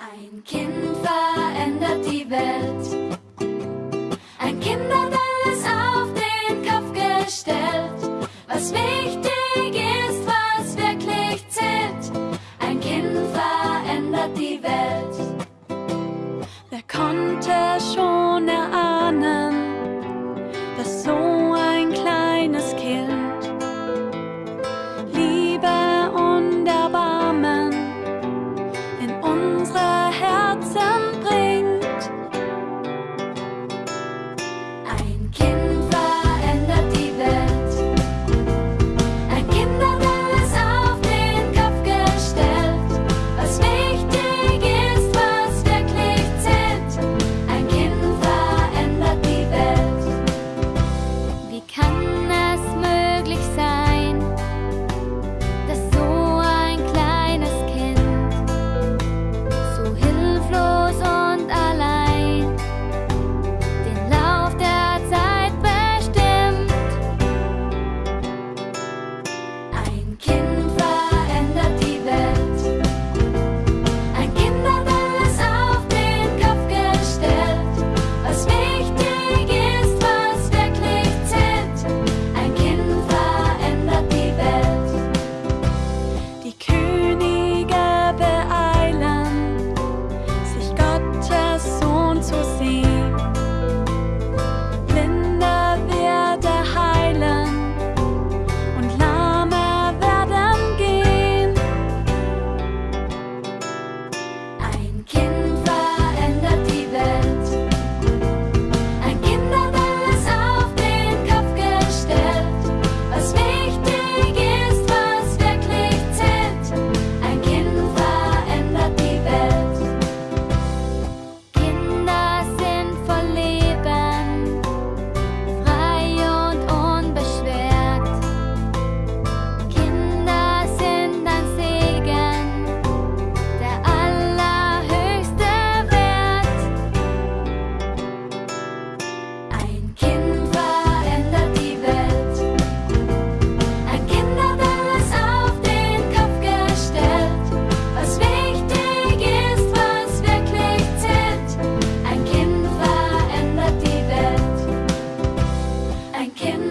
Ein Kind verändert die Welt. 看 can